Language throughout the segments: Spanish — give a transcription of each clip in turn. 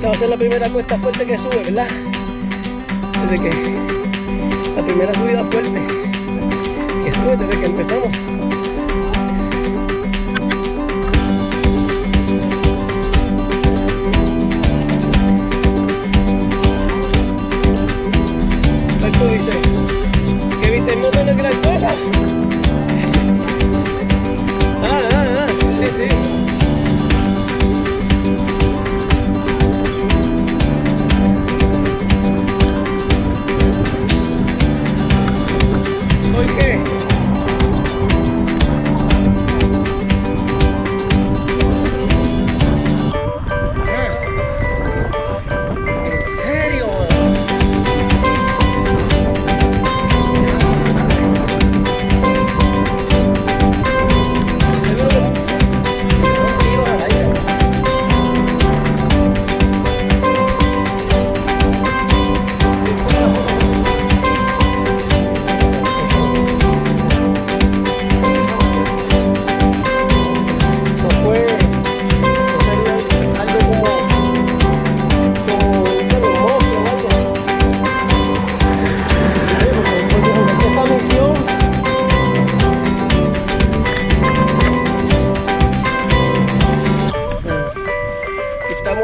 Esta va a ser la primera cuesta fuerte que sube, ¿verdad? Desde que la primera subida fuerte que sube desde que empezamos.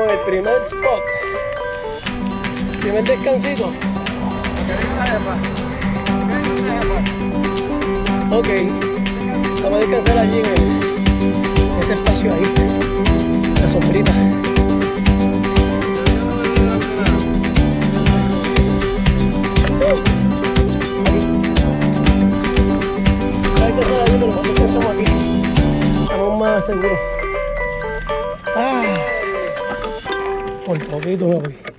En el primer spot primer descansito ok vamos a descansar allí en ese espacio ahí, la sombrita. Aquí. Estamos más seguros. Ah, Und poquito lo vi.